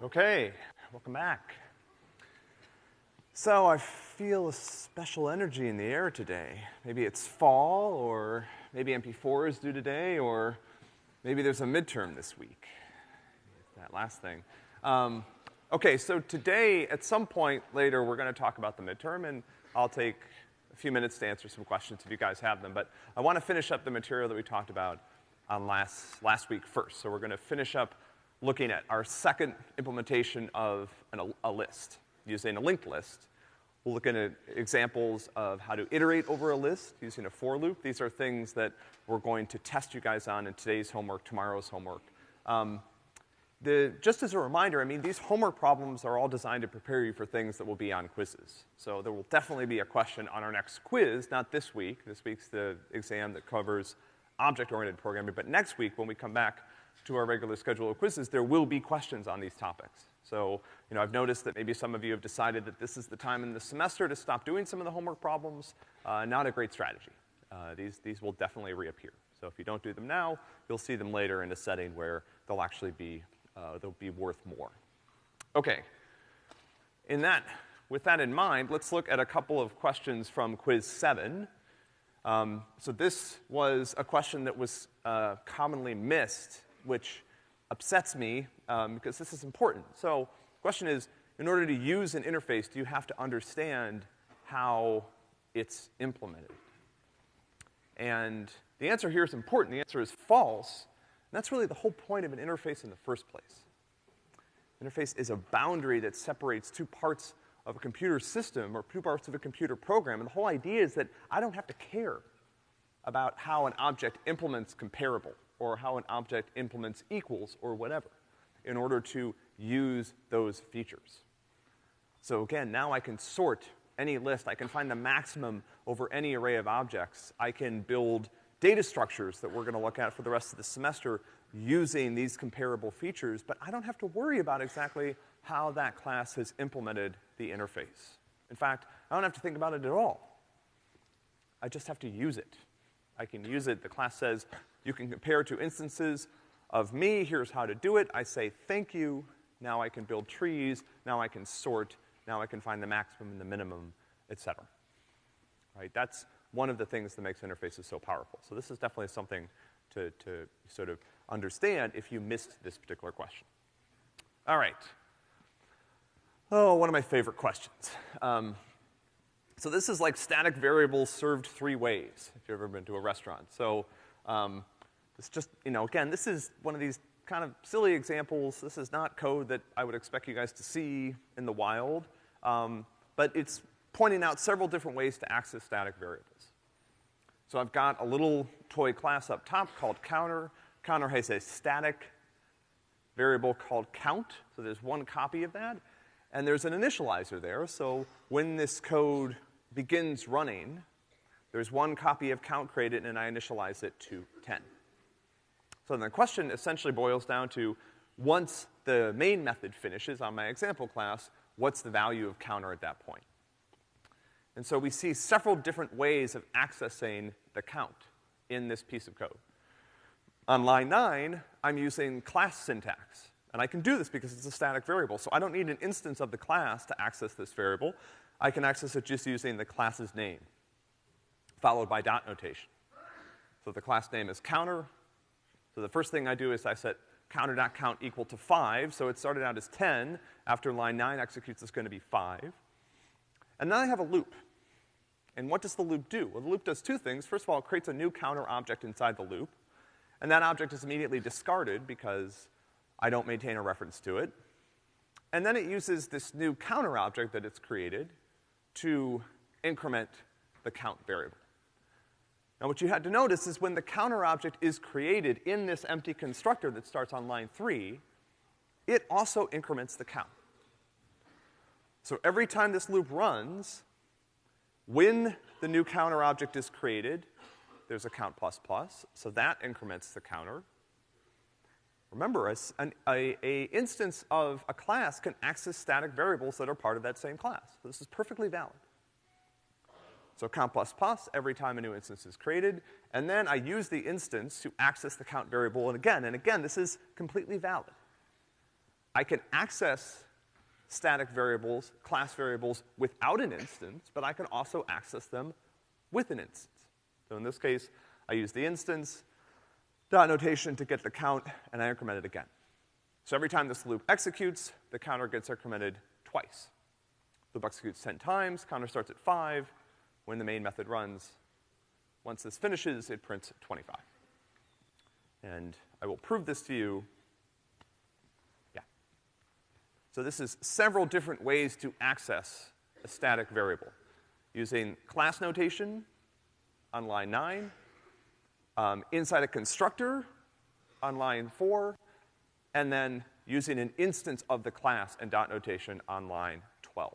Okay, welcome back. So I feel a special energy in the air today. Maybe it's fall, or maybe MP4 is due today, or maybe there's a midterm this week. That last thing. Um, okay, so today, at some point later, we're gonna talk about the midterm, and I'll take a few minutes to answer some questions if you guys have them. But I wanna finish up the material that we talked about on last, last week first. So we're gonna finish up looking at our second implementation of an, a list, using a linked list. We'll look at examples of how to iterate over a list using a for loop. These are things that we're going to test you guys on in today's homework, tomorrow's homework. Um, the, just as a reminder, I mean, these homework problems are all designed to prepare you for things that will be on quizzes. So there will definitely be a question on our next quiz, not this week. This week's the exam that covers object-oriented programming, but next week when we come back to our regular schedule of quizzes, there will be questions on these topics. So, you know, I've noticed that maybe some of you have decided that this is the time in the semester to stop doing some of the homework problems. Uh, not a great strategy. Uh, these, these will definitely reappear. So if you don't do them now, you'll see them later in a setting where they'll actually be, uh, they'll be worth more. Okay. In that, with that in mind, let's look at a couple of questions from quiz seven. Um, so this was a question that was, uh, commonly missed which upsets me um, because this is important. So the question is, in order to use an interface, do you have to understand how it's implemented? And the answer here is important. The answer is false. And that's really the whole point of an interface in the first place. Interface is a boundary that separates two parts of a computer system or two parts of a computer program. And the whole idea is that I don't have to care about how an object implements comparable or how an object implements equals or whatever in order to use those features. So again, now I can sort any list. I can find the maximum over any array of objects. I can build data structures that we're gonna look at for the rest of the semester using these comparable features, but I don't have to worry about exactly how that class has implemented the interface. In fact, I don't have to think about it at all. I just have to use it. I can use it. The class says, you can compare two instances of me. Here's how to do it. I say thank you. Now I can build trees. Now I can sort. Now I can find the maximum and the minimum, et cetera. Right? That's one of the things that makes interfaces so powerful. So this is definitely something to, to sort of understand if you missed this particular question. All right. Oh, one of my favorite questions. Um, so this is like static variables served three ways, if you've ever been to a restaurant. So, um, it's just, you know, again, this is one of these kind of silly examples. This is not code that I would expect you guys to see in the wild. Um, but it's pointing out several different ways to access static variables. So I've got a little toy class up top called counter. Counter has a static variable called count, so there's one copy of that. And there's an initializer there, so when this code begins running, there's one copy of count created and I initialize it to 10. So then the question essentially boils down to, once the main method finishes on my example class, what's the value of counter at that point? And so we see several different ways of accessing the count in this piece of code. On line nine, I'm using class syntax. And I can do this because it's a static variable, so I don't need an instance of the class to access this variable. I can access it just using the class's name, followed by dot notation. So the class name is counter. So the first thing I do is I set counter.count equal to five, so it started out as ten. After line nine executes, it's gonna be five. And then I have a loop. And what does the loop do? Well, the loop does two things. First of all, it creates a new counter object inside the loop. And that object is immediately discarded because I don't maintain a reference to it. And then it uses this new counter object that it's created to increment the count variable. Now what you had to notice is when the counter object is created in this empty constructor that starts on line three, it also increments the count. So every time this loop runs, when the new counter object is created, there's a count plus plus, so that increments the counter. Remember, a, an a, a instance of a class can access static variables that are part of that same class. So this is perfectly valid. So count plus plus every time a new instance is created, and then I use the instance to access the count variable, and again, and again, this is completely valid. I can access static variables, class variables without an instance, but I can also access them with an instance. So in this case, I use the instance dot notation to get the count, and I increment it again. So every time this loop executes, the counter gets incremented twice. Loop executes 10 times, counter starts at 5. When the main method runs, once this finishes, it prints 25. And I will prove this to you. Yeah. So this is several different ways to access a static variable. Using class notation on line nine, um, inside a constructor on line four, and then using an instance of the class and dot notation on line 12.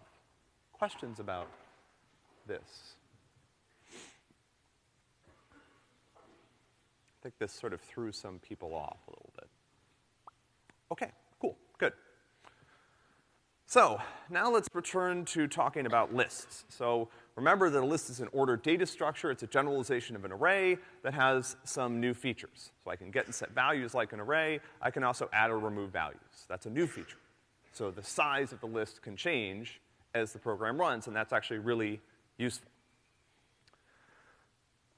Questions about this? Think this sort of threw some people off a little bit. Okay, cool, good. So, now let's return to talking about lists. So, remember that a list is an ordered data structure. It's a generalization of an array that has some new features. So I can get and set values like an array. I can also add or remove values. That's a new feature. So the size of the list can change as the program runs, and that's actually really useful.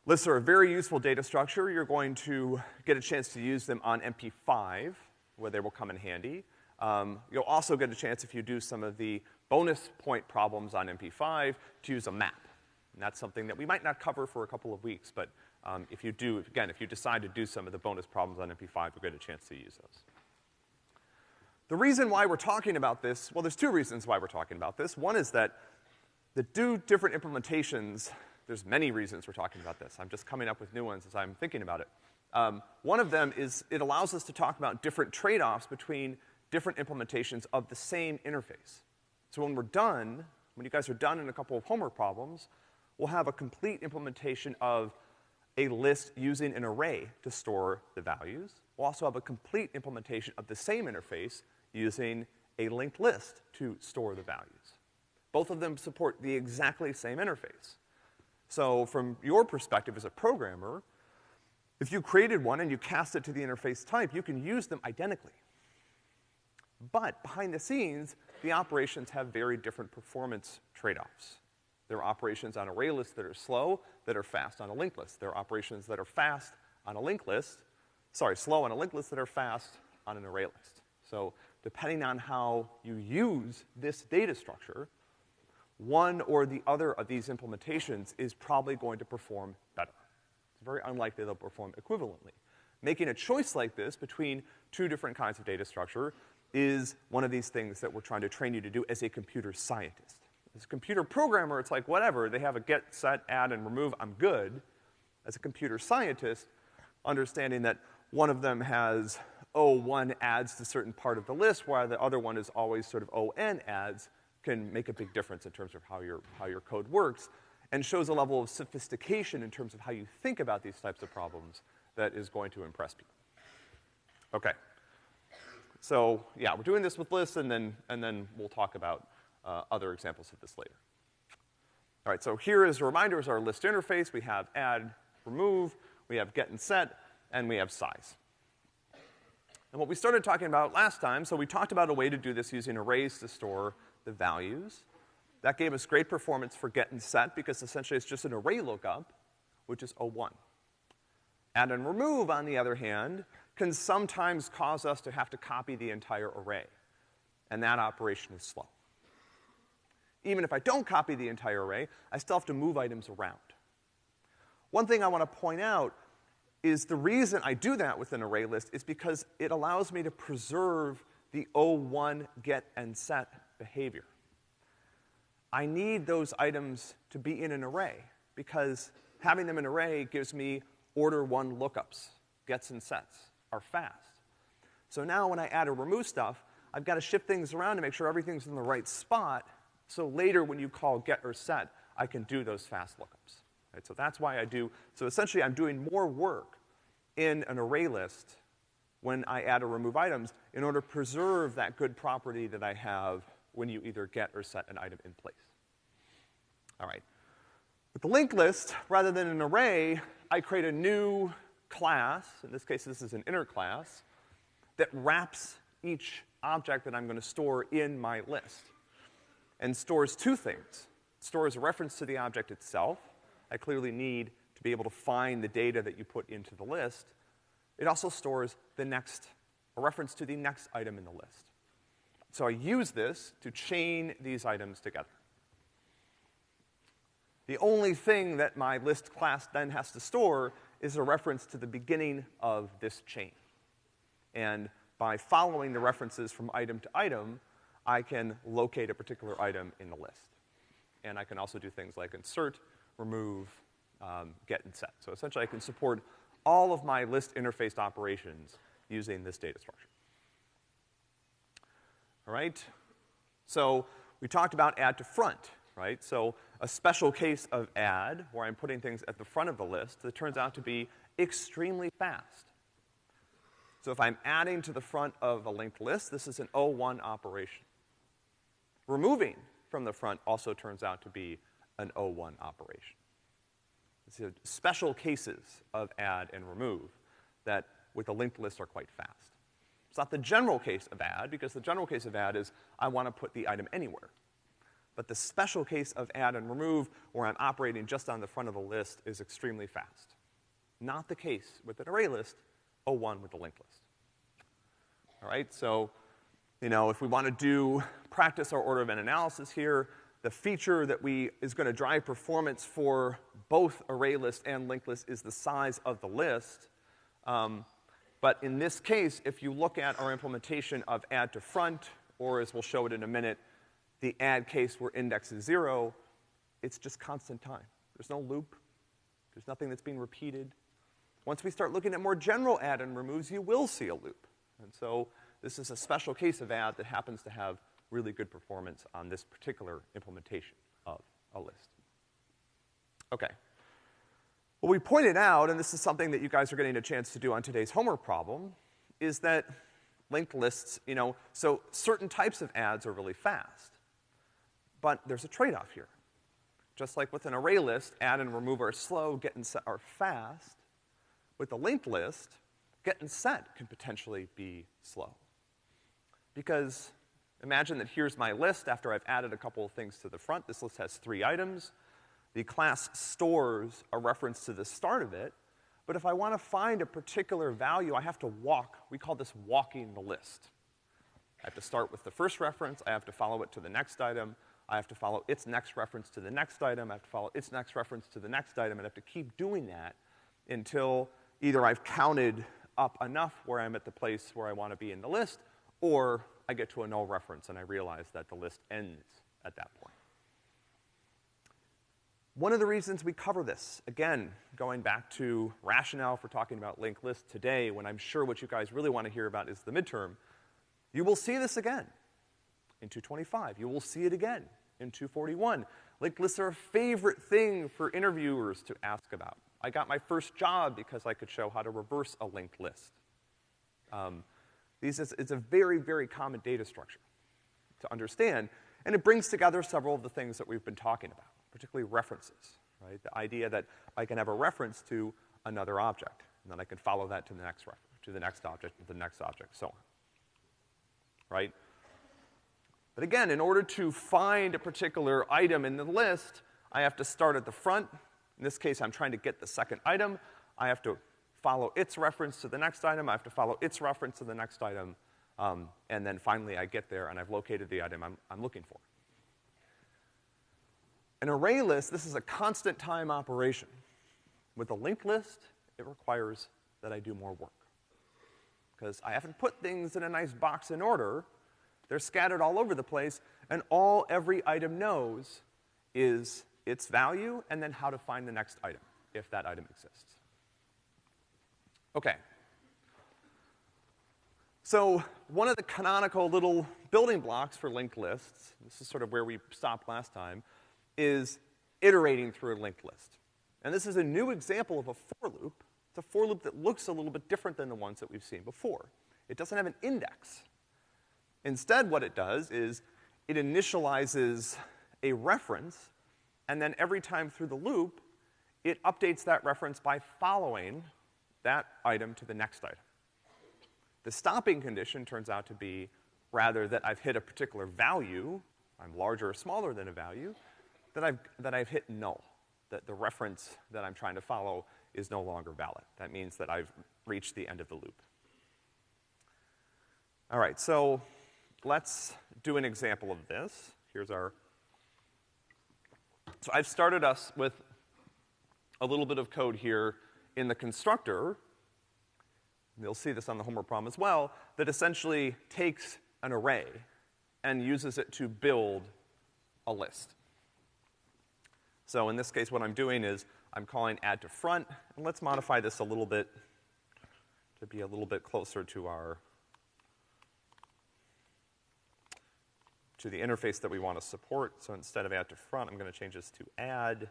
Lists are a very useful data structure. You're going to get a chance to use them on MP5, where they will come in handy. Um, you'll also get a chance if you do some of the bonus point problems on MP5 to use a map. And that's something that we might not cover for a couple of weeks, but um, if you do, again, if you decide to do some of the bonus problems on MP5, you'll get a chance to use those. The reason why we're talking about this, well, there's two reasons why we're talking about this. One is that the two different implementations there's many reasons we're talking about this. I'm just coming up with new ones as I'm thinking about it. Um, one of them is it allows us to talk about different trade-offs between different implementations of the same interface. So when we're done, when you guys are done in a couple of homework problems, we'll have a complete implementation of a list using an array to store the values. We'll also have a complete implementation of the same interface using a linked list to store the values. Both of them support the exactly same interface. So from your perspective as a programmer, if you created one and you cast it to the interface type, you can use them identically. But behind the scenes, the operations have very different performance trade-offs. There are operations on array lists that are slow, that are fast on a linked list. There are operations that are fast on a linked list, sorry, slow on a linked list that are fast on an array list. So depending on how you use this data structure, one or the other of these implementations is probably going to perform better. It's very unlikely they'll perform equivalently. Making a choice like this between two different kinds of data structure is one of these things that we're trying to train you to do as a computer scientist. As a computer programmer, it's like whatever, they have a get, set, add, and remove, I'm good. As a computer scientist, understanding that one of them has O, one adds to certain part of the list, while the other one is always sort of O, n adds, can make a big difference in terms of how your, how your code works and shows a level of sophistication in terms of how you think about these types of problems that is going to impress people. Okay. So, yeah, we're doing this with lists and then, and then we'll talk about uh, other examples of this later. All right, so here is a reminder is our list interface. We have add, remove, we have get and set, and we have size. And what we started talking about last time, so we talked about a way to do this using arrays to store the values. That gave us great performance for get and set because essentially it's just an array lookup, which is O1. Add and remove, on the other hand, can sometimes cause us to have to copy the entire array. And that operation is slow. Even if I don't copy the entire array, I still have to move items around. One thing I want to point out is the reason I do that with an array list is because it allows me to preserve the O1 get and set behavior. I need those items to be in an array because having them in an array gives me order one lookups. Gets and sets are fast. So now when I add or remove stuff, I've got to shift things around to make sure everything's in the right spot. So later when you call get or set, I can do those fast lookups. Right? So that's why I do, so essentially I'm doing more work in an array list when I add or remove items in order to preserve that good property that I have when you either get or set an item in place. All right. With the linked list, rather than an array, I create a new class, in this case this is an inner class, that wraps each object that I'm gonna store in my list. And stores two things. It stores a reference to the object itself. I clearly need to be able to find the data that you put into the list. It also stores the next, a reference to the next item in the list. So I use this to chain these items together. The only thing that my list class then has to store is a reference to the beginning of this chain. And by following the references from item to item, I can locate a particular item in the list. And I can also do things like insert, remove, um, get, and set. So essentially I can support all of my list interfaced operations using this data structure. Right? So we talked about add to front, right? So a special case of add, where I'm putting things at the front of the list, that turns out to be extremely fast. So if I'm adding to the front of a linked list, this is an O1 operation. Removing from the front also turns out to be an O1 operation. It's special cases of add and remove that with a linked list are quite fast. It's not the general case of add, because the general case of add is I want to put the item anywhere. But the special case of add and remove, where I'm operating just on the front of the list, is extremely fast. Not the case with an array list, O1 with the linked list. All right, so, you know, if we want to do, practice our order of n analysis here, the feature that we, is gonna drive performance for both array list and linked list is the size of the list. Um, but in this case, if you look at our implementation of add to front, or as we'll show it in a minute, the add case where index is zero, it's just constant time. There's no loop. There's nothing that's being repeated. Once we start looking at more general add and removes, you will see a loop. And so this is a special case of add that happens to have really good performance on this particular implementation of a list. Okay. What we pointed out, and this is something that you guys are getting a chance to do on today's homework problem, is that linked lists, you know, so certain types of adds are really fast. But there's a trade-off here. Just like with an array list, add and remove are slow, get and set are fast. With a linked list, get and set can potentially be slow. Because imagine that here's my list after I've added a couple of things to the front. This list has three items. The class stores a reference to the start of it, but if I want to find a particular value, I have to walk. We call this walking the list. I have to start with the first reference, I have to follow it to the next item, I have to follow its next reference to the next item, I have to follow its next reference to the next item, and I have to keep doing that until either I've counted up enough where I'm at the place where I want to be in the list, or I get to a null reference and I realize that the list ends at that point. One of the reasons we cover this, again, going back to rationale for talking about linked lists today, when I'm sure what you guys really want to hear about is the midterm, you will see this again in 225. You will see it again in 241. Linked lists are a favorite thing for interviewers to ask about. I got my first job because I could show how to reverse a linked list. Um, these is, it's a very, very common data structure to understand, and it brings together several of the things that we've been talking about, particularly references, right? The idea that I can have a reference to another object, and then I can follow that to the next to the next object, to the next object, so on. Right? But again, in order to find a particular item in the list, I have to start at the front in this case, I'm trying to get the second item. I have to follow its reference to the next item. I have to follow its reference to the next item. Um, and then finally I get there and I've located the item I'm, I'm looking for. An array list, this is a constant time operation. With a linked list, it requires that I do more work. Because I haven't put things in a nice box in order. They're scattered all over the place, and all every item knows is its value, and then how to find the next item, if that item exists. Okay. So one of the canonical little building blocks for linked lists, this is sort of where we stopped last time, is iterating through a linked list. And this is a new example of a for loop. It's a for loop that looks a little bit different than the ones that we've seen before. It doesn't have an index. Instead, what it does is it initializes a reference and then every time through the loop, it updates that reference by following that item to the next item. The stopping condition turns out to be rather that I've hit a particular value, I'm larger or smaller than a value, that I've, that I've hit null. That the reference that I'm trying to follow is no longer valid. That means that I've reached the end of the loop. All right, so let's do an example of this. Here's our, so I've started us with a little bit of code here in the constructor. You'll see this on the homework problem as well, that essentially takes an array and uses it to build a list. So in this case, what I'm doing is I'm calling add to front, and let's modify this a little bit to be a little bit closer to our, to the interface that we want to support. So instead of add to front, I'm gonna change this to add.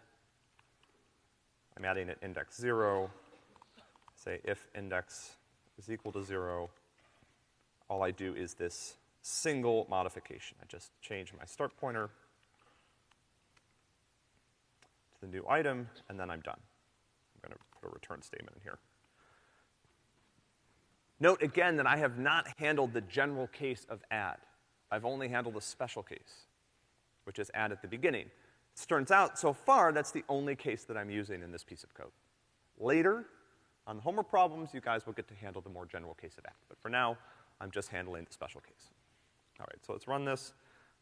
I'm adding at index zero. Say if index is equal to zero, all I do is this single modification. I just change my start pointer to the new item, and then I'm done. I'm gonna put a return statement in here. Note again that I have not handled the general case of add. I've only handled the special case, which is add at the beginning. It turns out, so far, that's the only case that I'm using in this piece of code. Later, on the homework problems, you guys will get to handle the more general case of add. But for now, I'm just handling the special case. All right, so let's run this.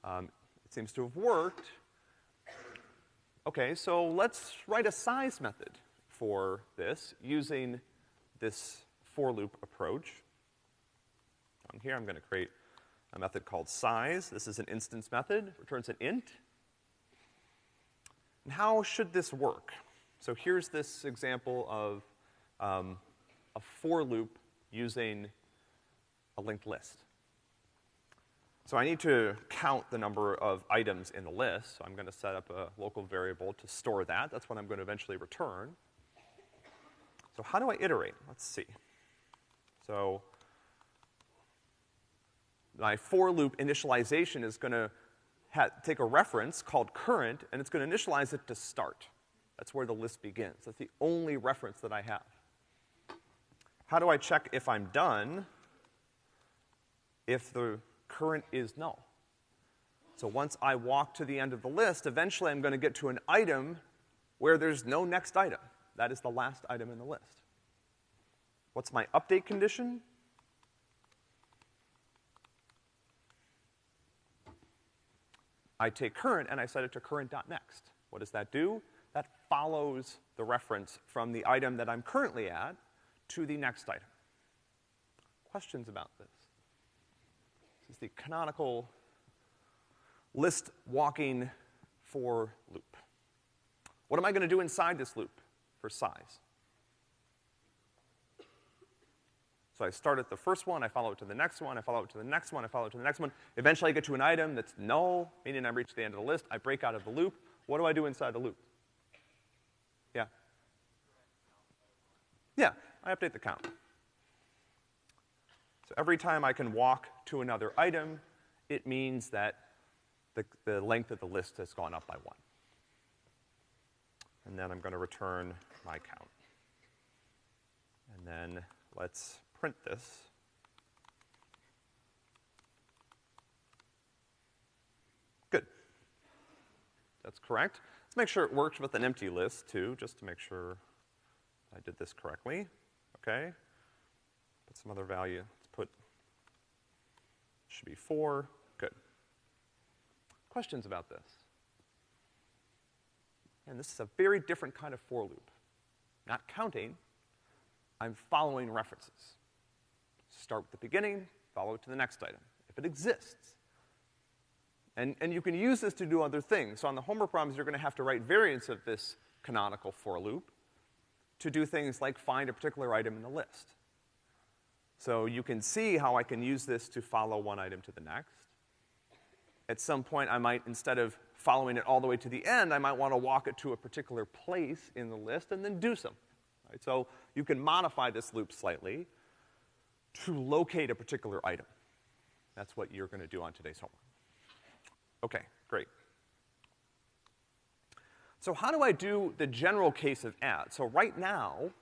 Um, it seems to have worked. Okay, so let's write a size method for this using this for loop approach. On here, I'm gonna create a method called size. This is an instance method, returns an int. And how should this work? So here's this example of um, a for loop using a linked list. So I need to count the number of items in the list, so I'm gonna set up a local variable to store that. That's what I'm gonna eventually return. So how do I iterate? Let's see. So my for loop initialization is gonna take a reference called current, and it's gonna initialize it to start. That's where the list begins. That's the only reference that I have. How do I check if I'm done? If the current is null. So once I walk to the end of the list, eventually I'm gonna get to an item where there's no next item. That is the last item in the list. What's my update condition? I take current and I set it to current.next. What does that do? That follows the reference from the item that I'm currently at to the next item. Questions about this? Is the canonical list walking for loop. What am I gonna do inside this loop for size? So I start at the first one, I follow it to the next one, I follow it to the next one, I follow it to the next one. Eventually I get to an item that's null, meaning I've reached the end of the list. I break out of the loop. What do I do inside the loop? Yeah. Yeah, I update the count. So every time I can walk to another item, it means that the, the length of the list has gone up by one. And then I'm gonna return my count. And then let's print this. Good. That's correct. Let's make sure it works with an empty list too, just to make sure I did this correctly. Okay. Put some other value. Should be four. Good. Questions about this? And this is a very different kind of for loop. Not counting, I'm following references. Start with the beginning, follow it to the next item, if it exists. And, and you can use this to do other things. So on the homework problems, you're gonna have to write variants of this canonical for loop to do things like find a particular item in the list. So you can see how I can use this to follow one item to the next. At some point, I might, instead of following it all the way to the end, I might want to walk it to a particular place in the list and then do something. Right? So you can modify this loop slightly to locate a particular item. That's what you're gonna do on today's homework. Okay, great. So how do I do the general case of add? So right now,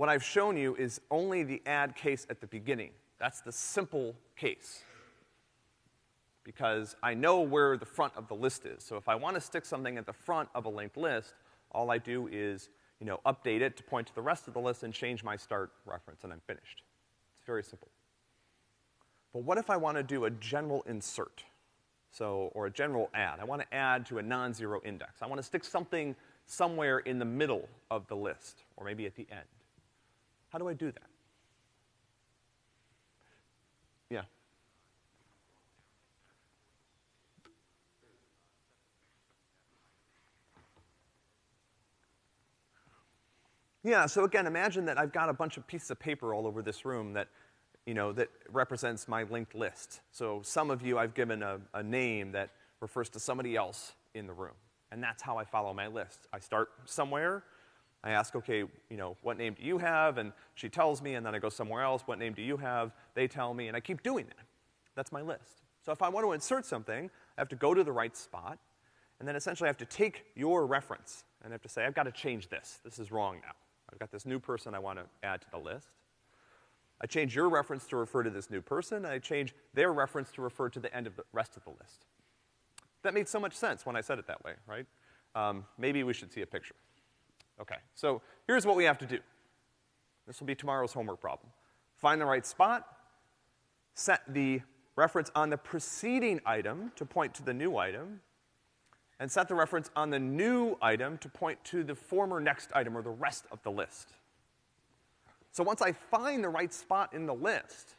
what I've shown you is only the add case at the beginning. That's the simple case. Because I know where the front of the list is. So if I want to stick something at the front of a linked list, all I do is, you know, update it to point to the rest of the list and change my start reference, and I'm finished. It's very simple. But what if I want to do a general insert? So, or a general add. I want to add to a non-zero index. I want to stick something somewhere in the middle of the list, or maybe at the end. How do I do that? Yeah. Yeah, so again, imagine that I've got a bunch of pieces of paper all over this room that, you know, that represents my linked list. So some of you I've given a, a name that refers to somebody else in the room. And that's how I follow my list. I start somewhere, I ask, okay, you know, what name do you have? And she tells me, and then I go somewhere else, what name do you have? They tell me, and I keep doing that. That's my list. So if I want to insert something, I have to go to the right spot, and then essentially I have to take your reference, and I have to say, I've got to change this. This is wrong now. I've got this new person I want to add to the list. I change your reference to refer to this new person, and I change their reference to refer to the end of the rest of the list. That made so much sense when I said it that way, right? Um, maybe we should see a picture. Okay, so here's what we have to do. This will be tomorrow's homework problem. Find the right spot, set the reference on the preceding item to point to the new item, and set the reference on the new item to point to the former next item or the rest of the list. So once I find the right spot in the list,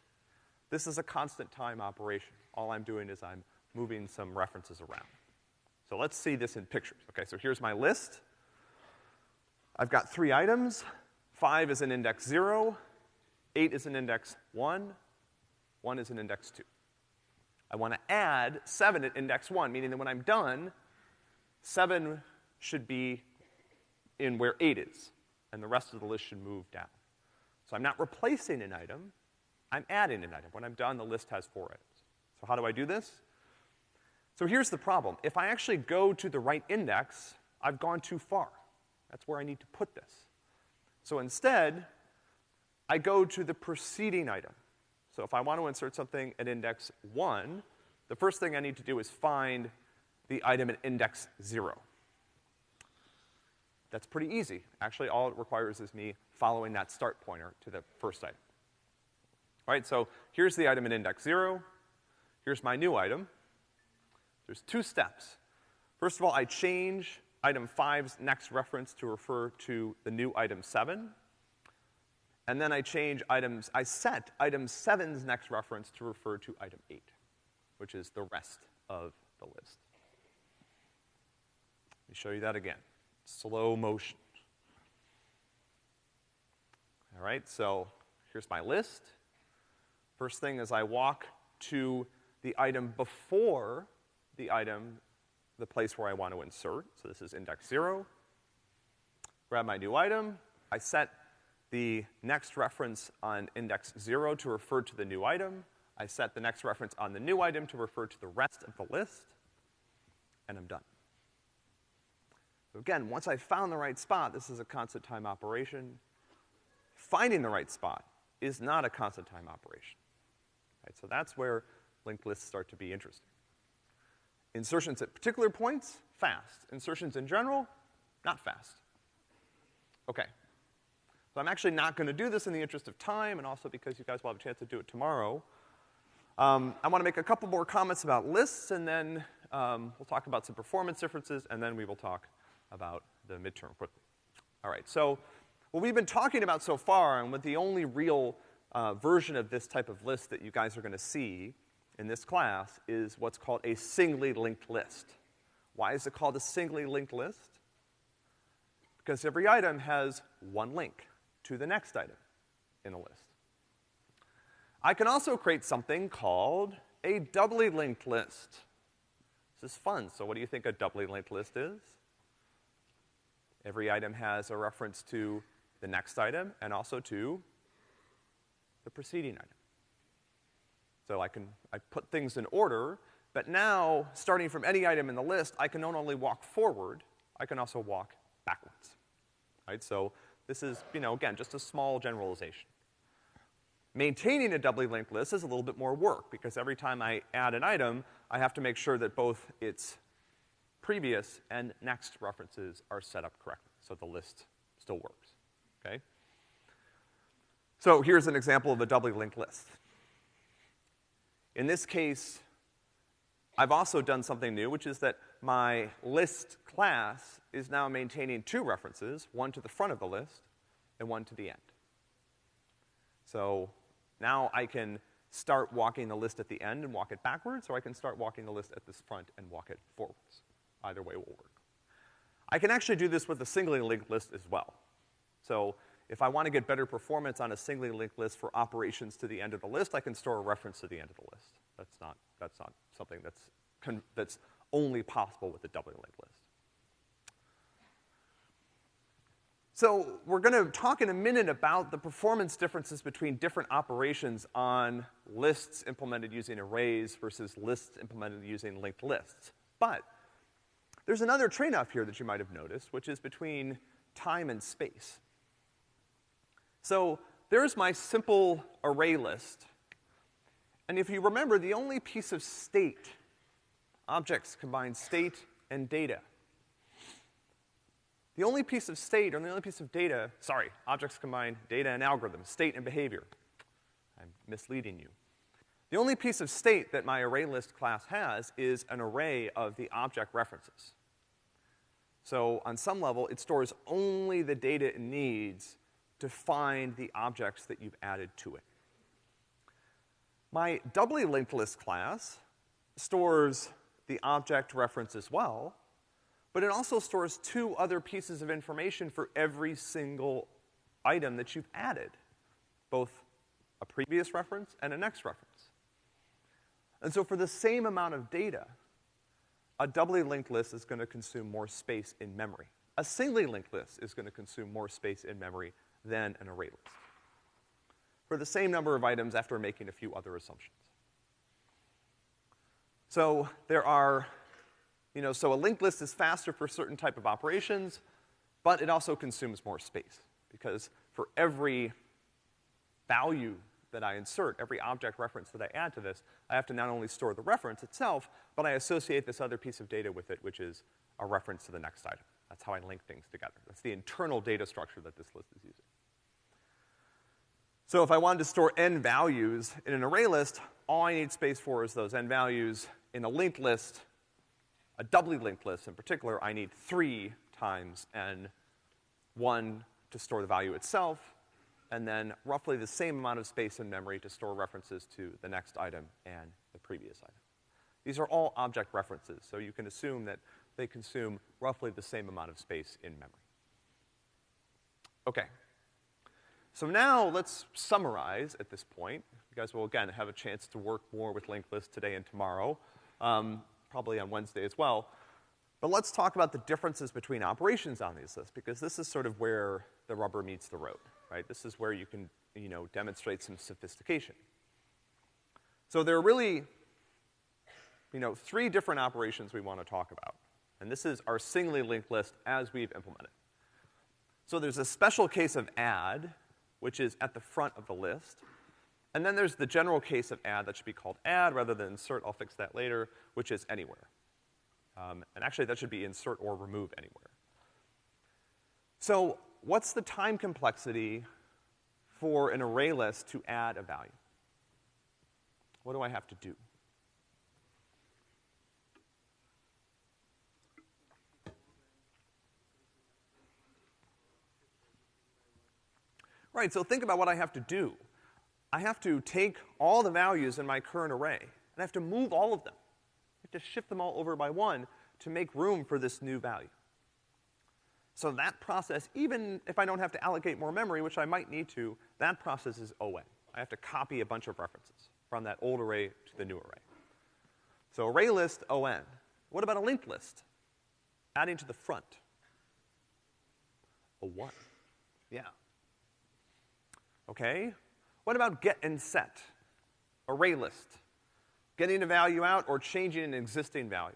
this is a constant time operation. All I'm doing is I'm moving some references around. So let's see this in pictures. Okay, so here's my list. I've got three items. Five is an index zero, eight is an index one, one is an index two. I wanna add seven at index one, meaning that when I'm done, seven should be in where eight is, and the rest of the list should move down. So I'm not replacing an item, I'm adding an item. When I'm done, the list has four items. So how do I do this? So here's the problem. If I actually go to the right index, I've gone too far. That's where I need to put this. So instead, I go to the preceding item. So if I want to insert something at index one, the first thing I need to do is find the item at index zero. That's pretty easy. Actually, all it requires is me following that start pointer to the first item. All right, so here's the item at index zero. Here's my new item. There's two steps. First of all, I change item five's next reference to refer to the new item seven. And then I change items, I set item seven's next reference to refer to item eight, which is the rest of the list. Let me show you that again. Slow motion. All right, so here's my list. First thing is I walk to the item before the item, the place where I want to insert. So this is index zero. Grab my new item. I set the next reference on index zero to refer to the new item. I set the next reference on the new item to refer to the rest of the list, and I'm done. So again, once I found the right spot, this is a constant time operation. Finding the right spot is not a constant time operation. Right, so that's where linked lists start to be interesting. Insertions at particular points, fast. Insertions in general, not fast. Okay. So I'm actually not gonna do this in the interest of time and also because you guys will have a chance to do it tomorrow. Um, I wanna make a couple more comments about lists and then, um, we'll talk about some performance differences and then we will talk about the midterm quickly. All right, so what we've been talking about so far, and what the only real uh, version of this type of list that you guys are gonna see in this class, is what's called a singly linked list. Why is it called a singly linked list? Because every item has one link to the next item in the list. I can also create something called a doubly linked list. This is fun. So what do you think a doubly linked list is? Every item has a reference to the next item and also to the preceding item. So I can, I put things in order, but now, starting from any item in the list, I can not only walk forward, I can also walk backwards. Right? So this is, you know, again, just a small generalization. Maintaining a doubly linked list is a little bit more work, because every time I add an item, I have to make sure that both its previous and next references are set up correctly, so the list still works, okay? So here's an example of a doubly linked list. In this case, I've also done something new, which is that my list class is now maintaining two references, one to the front of the list and one to the end. So now I can start walking the list at the end and walk it backwards, or I can start walking the list at this front and walk it forwards. Either way will work. I can actually do this with a singly linked list as well. So if I want to get better performance on a singly linked list for operations to the end of the list, I can store a reference to the end of the list. That's not, that's not something that's, that's only possible with a doubly linked list. So we're gonna talk in a minute about the performance differences between different operations on lists implemented using arrays versus lists implemented using linked lists. But there's another trade-off here that you might have noticed, which is between time and space. So there's my simple array list. And if you remember, the only piece of state, objects combine state and data. The only piece of state, or the only piece of data, sorry, objects combine data and algorithms, state and behavior. I'm misleading you. The only piece of state that my array list class has is an array of the object references. So on some level, it stores only the data it needs to find the objects that you've added to it. My doubly linked list class stores the object reference as well, but it also stores two other pieces of information for every single item that you've added, both a previous reference and a next reference. And so for the same amount of data, a doubly linked list is gonna consume more space in memory. A singly linked list is gonna consume more space in memory than an array list. For the same number of items after making a few other assumptions. So there are you know, so a linked list is faster for certain type of operations, but it also consumes more space. Because for every value that I insert, every object reference that I add to this, I have to not only store the reference itself, but I associate this other piece of data with it, which is a reference to the next item. That's how I link things together. That's the internal data structure that this list is using. So if I wanted to store n values in an array list, all I need space for is those n values. In a linked list, a doubly linked list in particular, I need three times n, one to store the value itself, and then roughly the same amount of space in memory to store references to the next item and the previous item. These are all object references, so you can assume that they consume roughly the same amount of space in memory. Okay. So now let's summarize at this point. You guys will again have a chance to work more with linked lists today and tomorrow. Um, probably on Wednesday as well. But let's talk about the differences between operations on these lists, because this is sort of where the rubber meets the road, right? This is where you can, you know, demonstrate some sophistication. So there are really, you know, three different operations we want to talk about. And this is our singly linked list as we've implemented. So there's a special case of add, which is at the front of the list. And then there's the general case of add that should be called add rather than insert, I'll fix that later, which is anywhere. Um, and actually that should be insert or remove anywhere. So what's the time complexity for an array list to add a value? What do I have to do? Right, so think about what I have to do. I have to take all the values in my current array, and I have to move all of them. I have to shift them all over by one to make room for this new value. So that process, even if I don't have to allocate more memory, which I might need to, that process is ON. I have to copy a bunch of references from that old array to the new array. So array list, ON. What about a linked list? Adding to the front. A one. Yeah. Okay, what about get and set? Array list. Getting a value out or changing an existing value.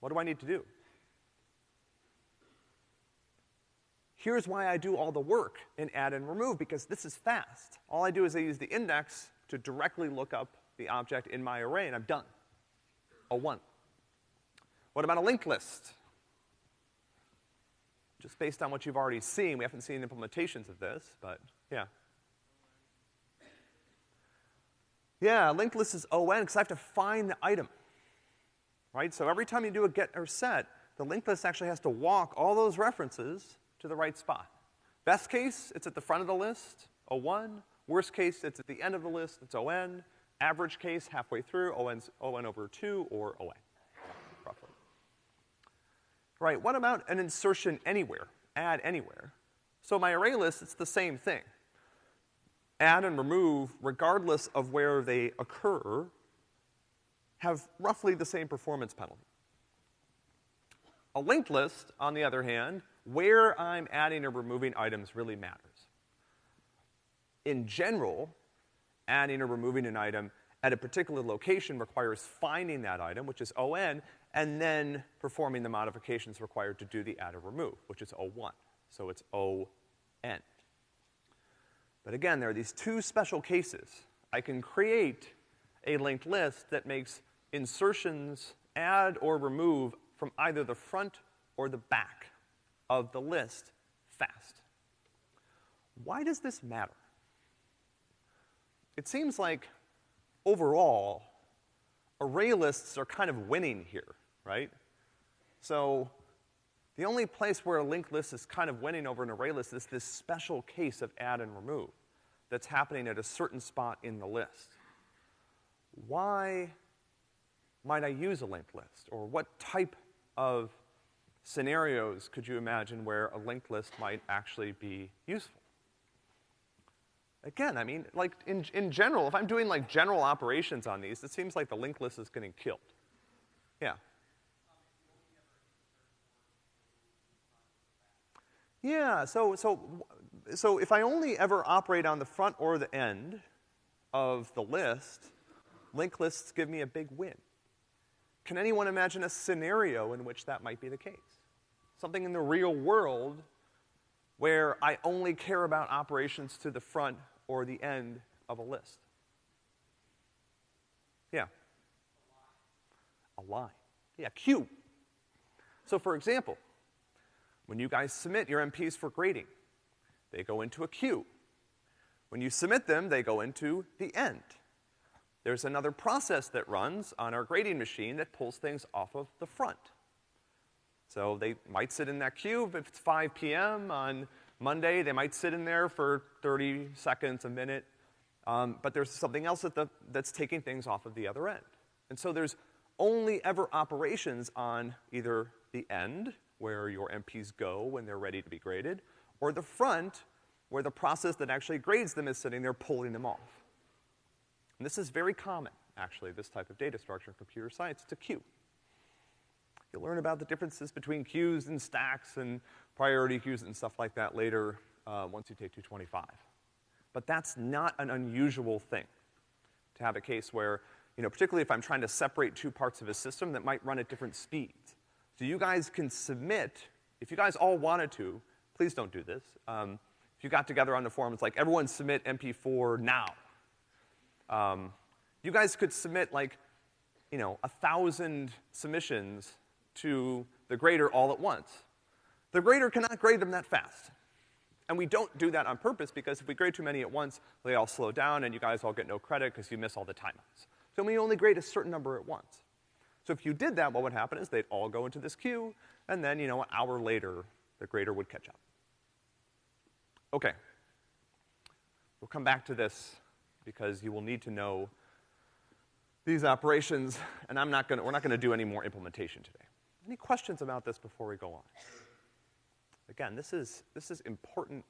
What do I need to do? here's why I do all the work in add and remove, because this is fast. All I do is I use the index to directly look up the object in my array, and I'm done. A one. What about a linked list? Just based on what you've already seen, we haven't seen implementations of this, but yeah. Yeah, linked list is ON because I have to find the item. Right? So every time you do a get or set, the linked list actually has to walk all those references to the right spot. Best case, it's at the front of the list, O1. Worst case, it's at the end of the list, it's ON. Average case, halfway through, ON's ON over two or OA, roughly. Right, what about an insertion anywhere, add anywhere? So my array list, it's the same thing. Add and remove, regardless of where they occur, have roughly the same performance penalty. A linked list, on the other hand, where I'm adding or removing items really matters. In general, adding or removing an item at a particular location requires finding that item, which is ON, and then performing the modifications required to do the add or remove, which is O1. So it's ON. But again, there are these two special cases. I can create a linked list that makes insertions, add or remove from either the front or the back of the list fast. Why does this matter? It seems like overall, array lists are kind of winning here, right? So the only place where a linked list is kind of winning over an array list is this special case of add and remove that's happening at a certain spot in the list. Why might I use a linked list? Or what type of scenarios could you imagine where a linked list might actually be useful? Again, I mean, like, in, in general, if I'm doing like general operations on these, it seems like the linked list is getting killed. Yeah. Yeah, so, so, so if I only ever operate on the front or the end of the list, linked lists give me a big win. Can anyone imagine a scenario in which that might be the case? Something in the real world where I only care about operations to the front or the end of a list? Yeah. A line. Yeah, queue. So for example, when you guys submit your MPs for grading, they go into a queue. When you submit them, they go into the end. There's another process that runs on our grading machine that pulls things off of the front. So they might sit in that queue if it's 5 p.m. on Monday, they might sit in there for 30 seconds, a minute, um, but there's something else the, that's taking things off of the other end. And so there's only ever operations on either the end, where your MPs go when they're ready to be graded, or the front, where the process that actually grades them is sitting there pulling them off. And this is very common, actually, this type of data structure in computer science. It's a queue. You'll learn about the differences between queues and stacks and priority queues and stuff like that later uh, once you take 225. But that's not an unusual thing to have a case where, you know, particularly if I'm trying to separate two parts of a system that might run at different speeds. So you guys can submit, if you guys all wanted to, please don't do this. Um, if you got together on the forum, it's like everyone submit MP4 now. Um, you guys could submit like, you know, a thousand submissions to the grader all at once. The grader cannot grade them that fast. And we don't do that on purpose because if we grade too many at once, they all slow down and you guys all get no credit because you miss all the timeouts. So we only grade a certain number at once. So if you did that, what would happen is they'd all go into this queue, and then, you know, an hour later, the grader would catch up. Okay. We'll come back to this because you will need to know these operations, and I'm not gonna, we're not gonna do any more implementation today. Any questions about this before we go on? Again, this is, this is important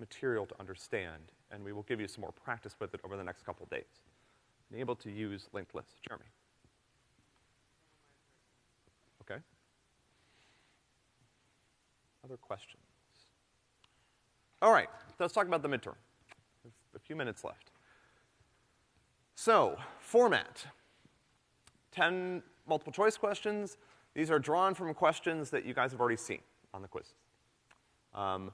material to understand, and we will give you some more practice with it over the next couple days. Being able to use linked lists. Jeremy. Okay. Other questions? All right, let's talk about the midterm. A few minutes left. So, format. 10 multiple choice questions. These are drawn from questions that you guys have already seen on the quiz. Um,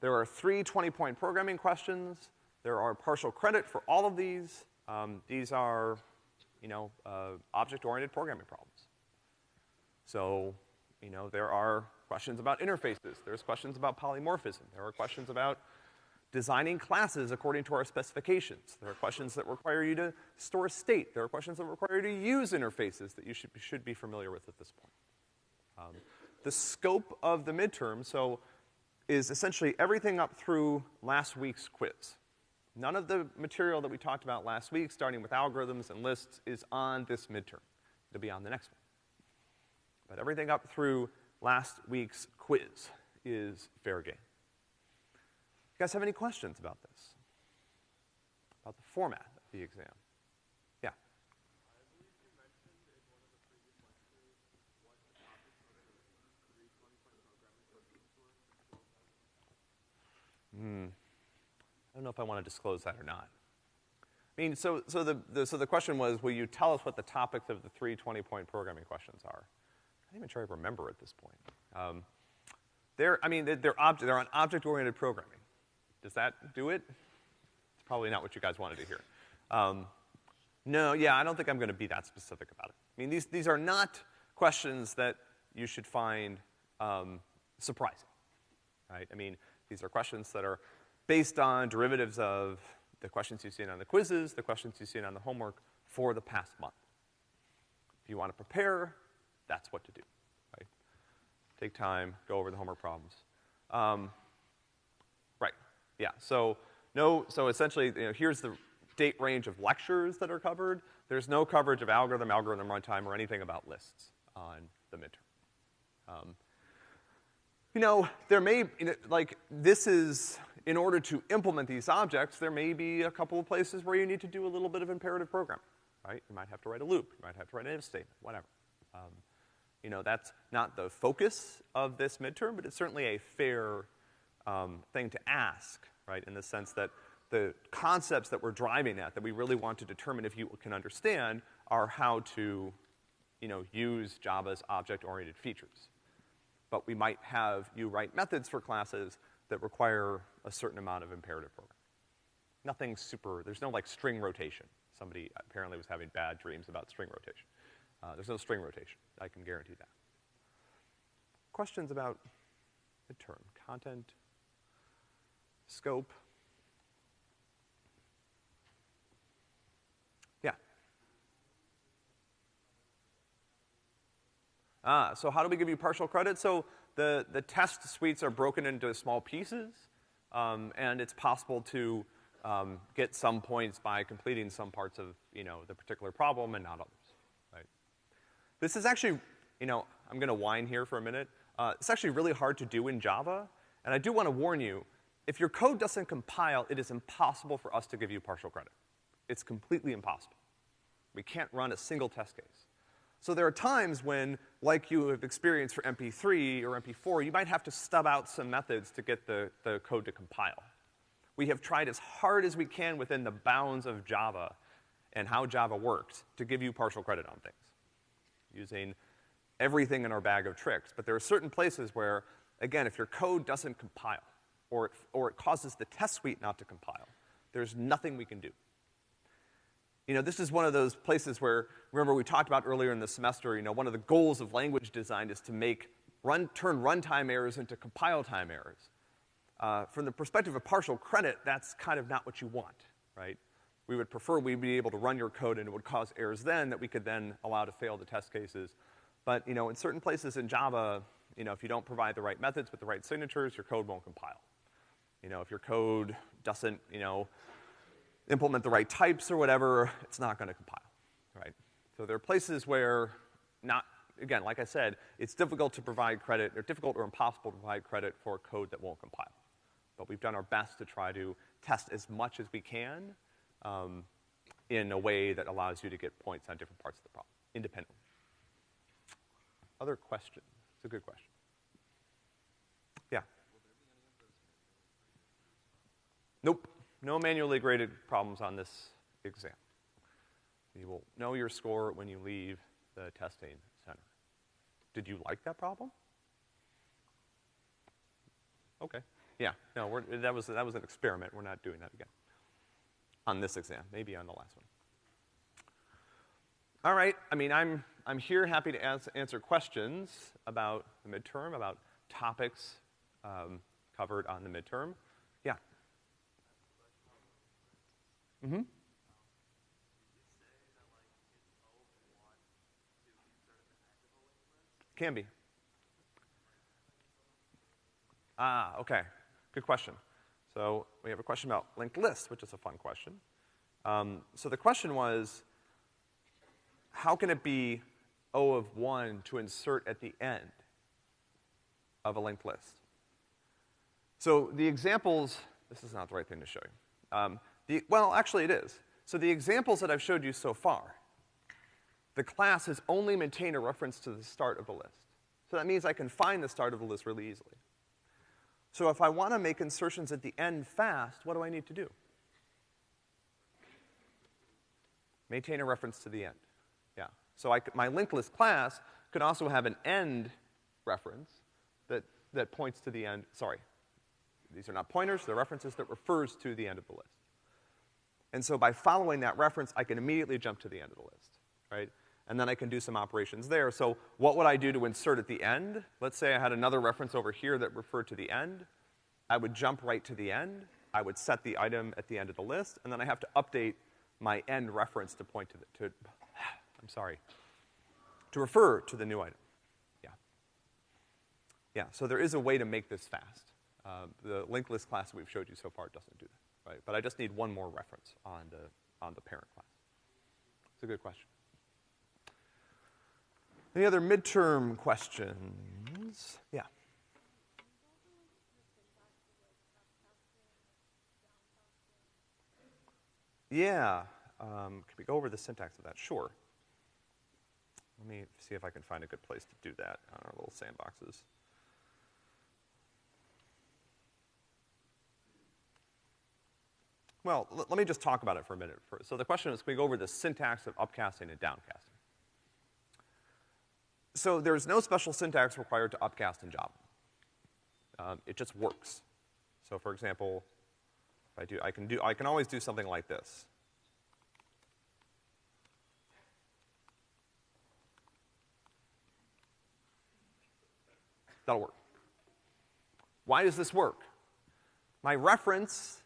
There are three 20-point programming questions. There are partial credit for all of these. Um, these are, you know, uh, object-oriented programming problems. So, you know, there are questions about interfaces. There's questions about polymorphism. There are questions about designing classes according to our specifications. There are questions that require you to store state. There are questions that require you to use interfaces that you should, should be familiar with at this point. Um, the scope of the midterm, so, is essentially everything up through last week's quiz. None of the material that we talked about last week, starting with algorithms and lists, is on this midterm. It'll be on the next one. But everything up through last week's quiz is fair game. You guys have any questions about this? About the format of the exam? Yeah. Hmm. I don't know if I want to disclose that or not. I mean, so, so the, the, so the question was, will you tell us what the topics of the three 20-point programming questions are? Not even sure I remember at this point. Um, they're, I mean, they're, they're, they're on object-oriented programming. Does that do it? It's probably not what you guys wanted to hear. Um, no, yeah, I don't think I'm gonna be that specific about it. I mean, these, these are not questions that you should find, um, surprising, right? I mean, these are questions that are based on derivatives of the questions you've seen on the quizzes, the questions you've seen on the homework for the past month. If you want to prepare, that's what to do, right? Take time, go over the homework problems. Um, yeah, so no, so essentially, you know, here's the date range of lectures that are covered. There's no coverage of algorithm, algorithm runtime, or anything about lists on the midterm. Um, you know, there may, you know, like, this is, in order to implement these objects, there may be a couple of places where you need to do a little bit of imperative programming, right? You might have to write a loop, you might have to write an if statement, whatever. Um, you know, that's not the focus of this midterm, but it's certainly a fair um, thing to ask, right, in the sense that the concepts that we're driving at, that we really want to determine if you can understand, are how to, you know, use Java's object-oriented features. But we might have you write methods for classes that require a certain amount of imperative programming. Nothing super, there's no like string rotation. Somebody apparently was having bad dreams about string rotation. Uh, there's no string rotation, I can guarantee that. Questions about the term, content, scope. Yeah. Ah, so how do we give you partial credit? So the, the test suites are broken into small pieces, um, and it's possible to um, get some points by completing some parts of, you know, the particular problem and not others? This is actually, you know, I'm gonna whine here for a minute. Uh, it's actually really hard to do in Java, and I do wanna warn you, if your code doesn't compile, it is impossible for us to give you partial credit. It's completely impossible. We can't run a single test case. So there are times when, like you have experienced for MP3 or MP4, you might have to stub out some methods to get the, the code to compile. We have tried as hard as we can within the bounds of Java and how Java works to give you partial credit on things, using everything in our bag of tricks. But there are certain places where, again, if your code doesn't compile, or it, or it causes the test suite not to compile. There's nothing we can do. You know, this is one of those places where, remember we talked about earlier in the semester, you know, one of the goals of language design is to make run, turn runtime errors into compile time errors. Uh, from the perspective of partial credit, that's kind of not what you want, right? We would prefer we'd be able to run your code and it would cause errors then that we could then allow to fail the test cases. But, you know, in certain places in Java, you know, if you don't provide the right methods with the right signatures, your code won't compile. You know, if your code doesn't, you know, implement the right types or whatever, it's not gonna compile, right? So there are places where not, again, like I said, it's difficult to provide credit, or difficult or impossible to provide credit for code that won't compile. But we've done our best to try to test as much as we can, um, in a way that allows you to get points on different parts of the problem, independently. Other questions? It's a good question. Yeah. Nope, no manually graded problems on this exam. You will know your score when you leave the testing center. Did you like that problem? Okay. Yeah, no, that was, that was an experiment. We're not doing that again. On this exam, maybe on the last one. All right, I mean, I'm, I'm here happy to ans- answer questions about the midterm, about topics, um, covered on the midterm. Yeah. Mm-hmm. Can be. Ah, okay. Good question. So we have a question about linked lists, which is a fun question. Um, so the question was, how can it be O of one to insert at the end of a linked list? So the examples, this is not the right thing to show you. Um, the, well, actually it is. So the examples that I've showed you so far, the class has only maintained a reference to the start of the list. So that means I can find the start of the list really easily. So if I want to make insertions at the end fast, what do I need to do? Maintain a reference to the end. Yeah. So I my linked list class could also have an end reference that, that points to the end. Sorry. These are not pointers, they're references that refers to the end of the list. And so by following that reference, I can immediately jump to the end of the list, right? And then I can do some operations there. So what would I do to insert at the end? Let's say I had another reference over here that referred to the end. I would jump right to the end. I would set the item at the end of the list, and then I have to update my end reference to point to the, to, I'm sorry, to refer to the new item. Yeah. Yeah, so there is a way to make this fast. Uh, the linked list class we've showed you so far doesn't do that, right? But I just need one more reference on the, on the parent class. It's a good question. Any other midterm questions? Yeah. Yeah. Um, can we go over the syntax of that? Sure. Let me see if I can find a good place to do that on our little sandboxes. Well, let me just talk about it for a minute. First. So the question is, can we go over the syntax of upcasting and downcasting? So there's no special syntax required to upcast in Java. Um, it just works. So for example, if I do, I can do, I can always do something like this. That'll work. Why does this work? My reference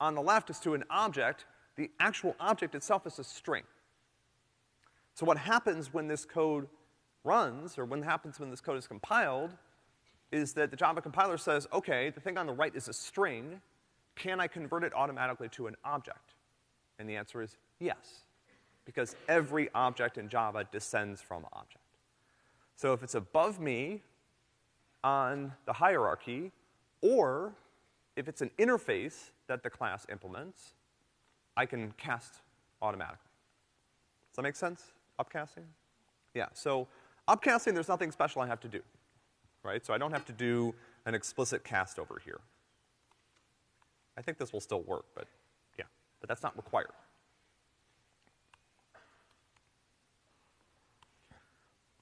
on the left is to an object. The actual object itself is a string. So what happens when this code runs, or what happens when this code is compiled, is that the Java compiler says, okay, the thing on the right is a string. Can I convert it automatically to an object? And the answer is yes, because every object in Java descends from object. So if it's above me on the hierarchy, or if it's an interface that the class implements, I can cast automatically. Does that make sense? Upcasting? Yeah, so upcasting, there's nothing special I have to do, right? So I don't have to do an explicit cast over here. I think this will still work, but yeah, but that's not required.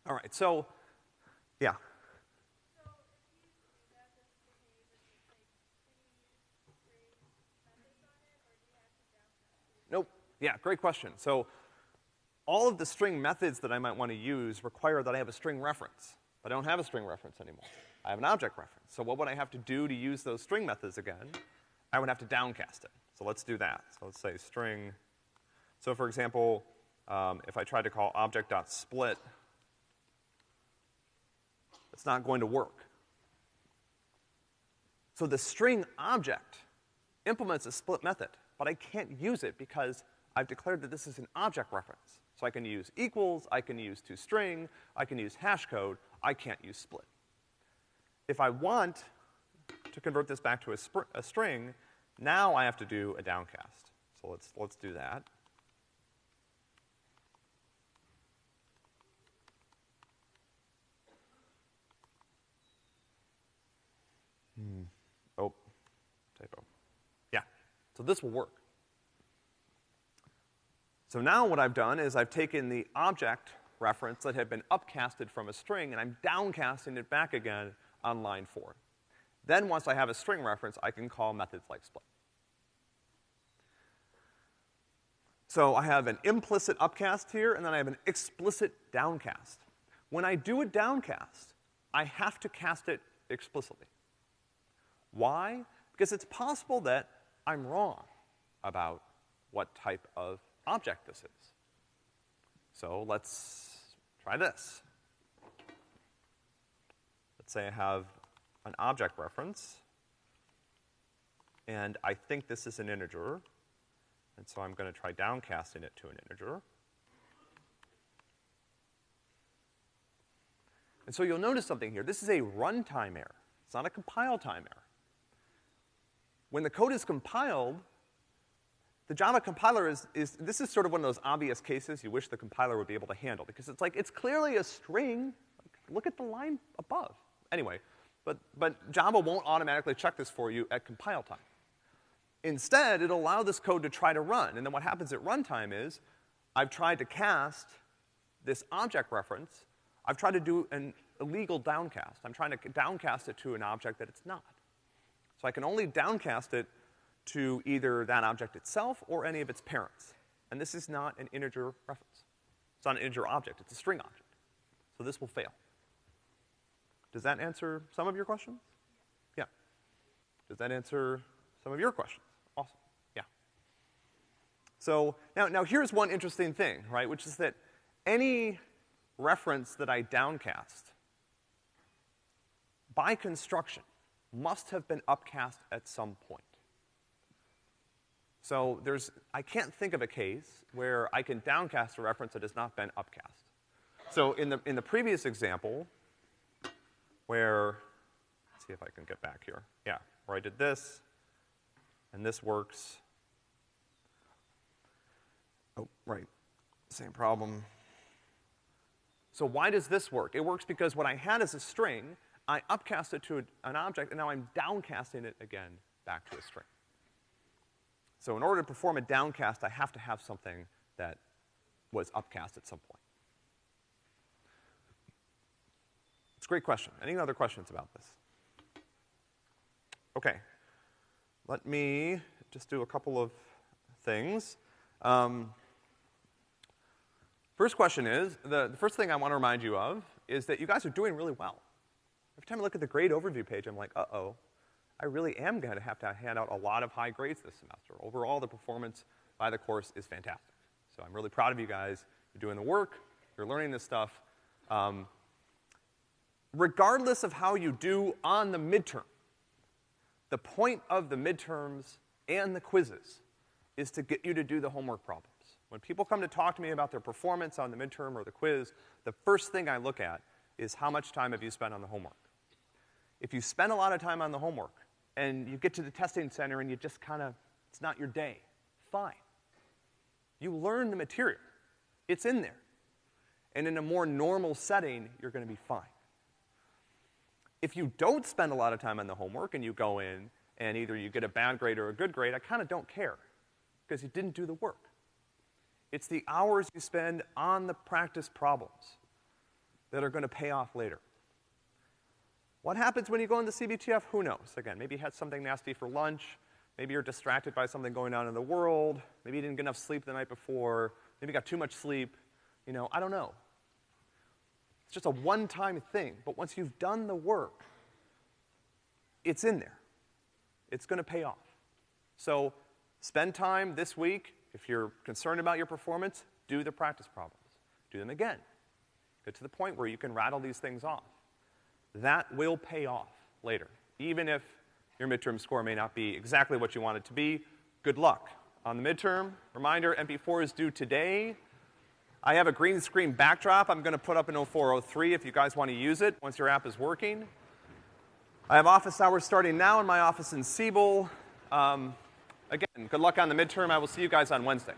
All right, so, yeah. Nope. Yeah, great question. So all of the string methods that I might want to use require that I have a string reference. But I don't have a string reference anymore. I have an object reference. So what would I have to do to use those string methods again? I would have to downcast it. So let's do that. So let's say string. So for example, um, if I tried to call object.split, it's not going to work. So the string object implements a split method, but I can't use it because I've declared that this is an object reference. So I can use equals, I can use toString, I can use hash code, I can't use split. If I want to convert this back to a, a string, now I have to do a downcast. So let's, let's do that. Hmm. Oh, typo. Yeah. So this will work. So now what I've done is I've taken the object reference that had been upcasted from a string and I'm downcasting it back again on line four. Then once I have a string reference, I can call methods like split. So I have an implicit upcast here, and then I have an explicit downcast. When I do a downcast, I have to cast it explicitly. Why? Because it's possible that I'm wrong about what type of object this is. So let's try this. Let's say I have an object reference, and I think this is an integer, and so I'm gonna try downcasting it to an integer. And so you'll notice something here. This is a runtime error. It's not a compile time error. When the code is compiled, the Java compiler is, is, this is sort of one of those obvious cases you wish the compiler would be able to handle, because it's like, it's clearly a string. Like, look at the line above. Anyway, but, but Java won't automatically check this for you at compile time. Instead, it'll allow this code to try to run, and then what happens at runtime is, I've tried to cast this object reference, I've tried to do an illegal downcast. I'm trying to downcast it to an object that it's not. So I can only downcast it to either that object itself or any of its parents. And this is not an integer reference. It's not an integer object, it's a string object. So this will fail. Does that answer some of your questions? Yeah. Does that answer some of your questions? Awesome. Yeah. So now, now here's one interesting thing, right, which is that any reference that I downcast by construction must have been upcast at some point. So there's, I can't think of a case where I can downcast a reference that has not been upcast. So in the, in the previous example, where, let's see if I can get back here. Yeah, where I did this, and this works. Oh, right, same problem. So why does this work? It works because what I had as a string, I upcast it to a, an object, and now I'm downcasting it again back to a string. So in order to perform a downcast, I have to have something that was upcast at some point. It's a great question. Any other questions about this? Okay. Let me just do a couple of things. Um, first question is, the, the first thing I want to remind you of is that you guys are doing really well. Every time I look at the grade overview page, I'm like, uh-oh, I really am gonna have to hand out a lot of high grades this semester. Overall, the performance by the course is fantastic. So I'm really proud of you guys. You're doing the work, you're learning this stuff. Um, regardless of how you do on the midterm, the point of the midterms and the quizzes is to get you to do the homework problems. When people come to talk to me about their performance on the midterm or the quiz, the first thing I look at is how much time have you spent on the homework. If you spend a lot of time on the homework and you get to the testing center and you just kind of, it's not your day, fine. You learn the material. It's in there. And in a more normal setting, you're gonna be fine. If you don't spend a lot of time on the homework and you go in and either you get a bad grade or a good grade, I kinda don't care, because you didn't do the work. It's the hours you spend on the practice problems that are gonna pay off later. What happens when you go into CBTF? Who knows? Again, maybe you had something nasty for lunch. Maybe you're distracted by something going on in the world. Maybe you didn't get enough sleep the night before. Maybe you got too much sleep. You know, I don't know. It's just a one-time thing. But once you've done the work, it's in there. It's gonna pay off. So spend time this week. If you're concerned about your performance, do the practice problems. Do them again. Get to the point where you can rattle these things off that will pay off later. Even if your midterm score may not be exactly what you want it to be, good luck. On the midterm, reminder, MP4 is due today. I have a green screen backdrop I'm gonna put up in 0403 if you guys wanna use it once your app is working. I have office hours starting now in my office in Siebel. Um, again, good luck on the midterm. I will see you guys on Wednesday.